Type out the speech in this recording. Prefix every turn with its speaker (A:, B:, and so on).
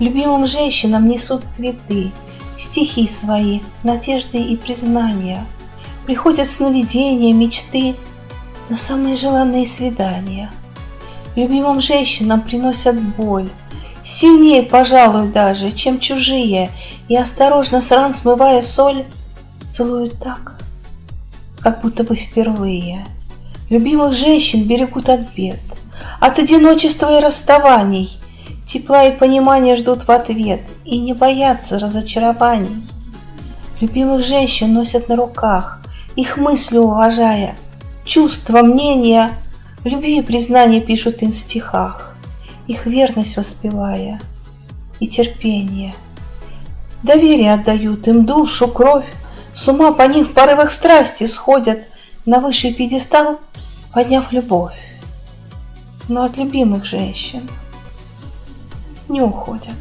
A: Любимым женщинам несут цветы, Стихи свои, надежды и признания. Приходят сновидения, мечты На самые желанные свидания. Любимым женщинам приносят боль, Сильнее, пожалуй, даже, чем чужие, И осторожно с ран смывая соль, Целуют так, как будто бы впервые. Любимых женщин берегут от бед, От одиночества и расставаний, Тепла и понимания ждут в ответ И не боятся разочарований. Любимых женщин носят на руках, Их мысли уважая, Чувства, мнения, Любви и признания пишут им в стихах, Их верность воспевая и терпение. Доверие отдают им душу, кровь, С ума по ним в порывах страсти сходят На высший пьедестал, подняв любовь. Но от любимых женщин не уходят.